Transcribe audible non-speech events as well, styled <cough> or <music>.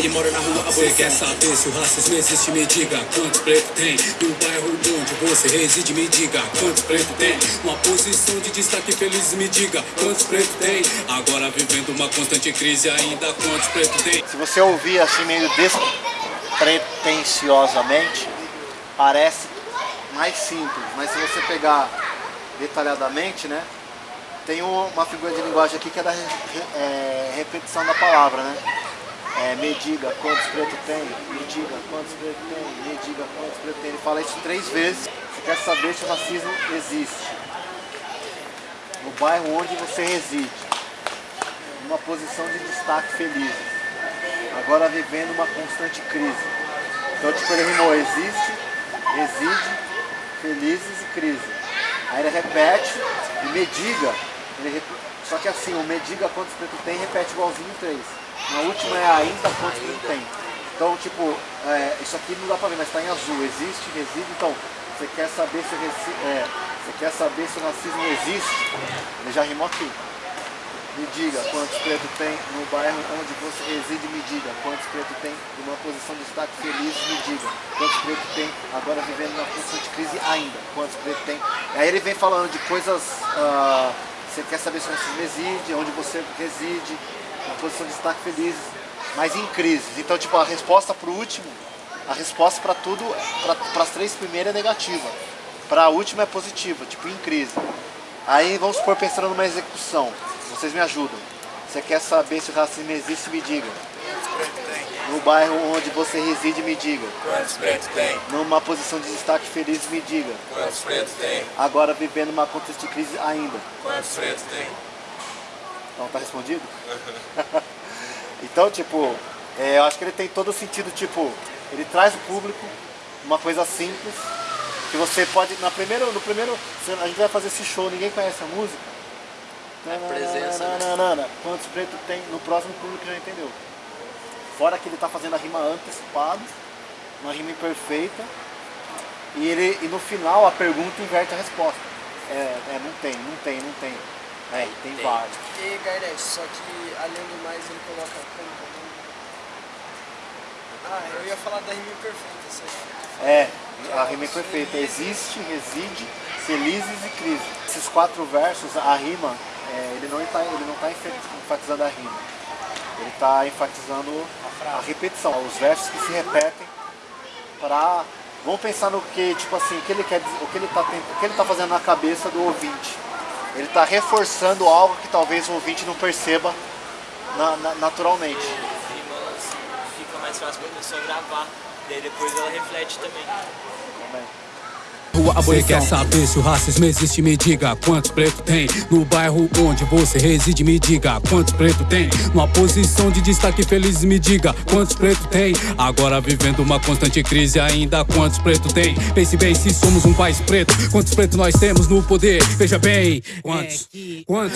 ele mora na rua Você quer saber se o racismo existe? Me diga quantos pretos tem No bairro onde você reside Me diga quantos pretos tem Uma posição de destaque feliz Me diga quantos pretos tem Agora vivendo uma constante crise Ainda quantos pretos tem Se você ouvir assim meio despretensiosamente Parece mais simples Mas se você pegar detalhadamente, né? Tem uma figura de linguagem aqui que é da é, repetição da palavra, né? É, me diga quantos pretos tem, me diga quantos pretos tem, me diga quantos pretos tem. Ele fala isso três vezes. Você quer saber se o racismo existe. No bairro onde você reside. Numa posição de destaque feliz. Agora vivendo uma constante crise. Então tipo ele rimou existe, reside, felizes e crise. Aí ele repete e me diga. Ele, só que assim, o me diga quantos pretos tem repete igualzinho três. Na última é ainda quantos pretos tem. Então, tipo, é, isso aqui não dá pra ver, mas está em azul. Existe, reside. Então, você quer saber se, é, você quer saber se o racismo existe? Ele já rimou aqui. Me diga quantos pretos tem no bairro onde você reside, me diga quantos pretos tem numa posição de destaque feliz, me diga quantos pretos tem agora vivendo numa constante crise ainda, quantos pretos tem. Aí ele vem falando de coisas, uh, você quer saber se você reside, onde você reside, uma posição de destaque feliz, mas em crises. Então, tipo, a resposta para o último, a resposta para tudo, para as três primeiras é negativa, para a última é positiva, tipo, em crise. Aí vamos supor pensando numa execução. Vocês me ajudam. Você quer saber se o racismo existe, me diga. No bairro onde você reside, me diga. Quantos pretos tem? Numa posição de destaque feliz, me diga. Quantos pretos tem? Agora vivendo uma contexto de crise ainda. Quantos pretos tem? Então tá respondido? <laughs> então, tipo, é, eu acho que ele tem todo o sentido, tipo, ele traz o público uma coisa simples, que você pode, na primeiro, no primeiro, a gente vai fazer esse show, ninguém conhece a música, é presença, né? Quantos pretos tem no próximo público já entendeu. Fora que ele está fazendo a rima antecipada, uma rima imperfeita, e, ele, e no final a pergunta inverte a resposta. É, é não tem, não tem, não tem. É, tem, tem. vários. E Garnet, só que além do mais ele coloca como ah, eu ia falar da rima imperfeita, certo? É, a rima imperfeita. Existe, reside, felizes e crise. Esses quatro versos, a rima é, ele não está ele não tá enfatizando a rima, ele está enfatizando a, repetição, os versos que se repetem para vamos pensar no que tipo assim o que ele quer o que ele está o que ele tá fazendo na cabeça do ouvinte. Ele está reforçando algo que talvez o ouvinte não perceba na, na, naturalmente. Rimas fica mais fácil para a pessoa gravar, daí depois ela reflete também. Também. Você quer saber se o racismo existe? Me diga quantos pretos tem No bairro onde você reside Me diga quantos pretos tem Numa posição de destaque feliz Me diga quantos pretos tem Agora vivendo uma constante crise Ainda quantos pretos tem Pense bem se somos um país preto Quantos pretos nós temos no poder Veja bem Quantos? Quantos?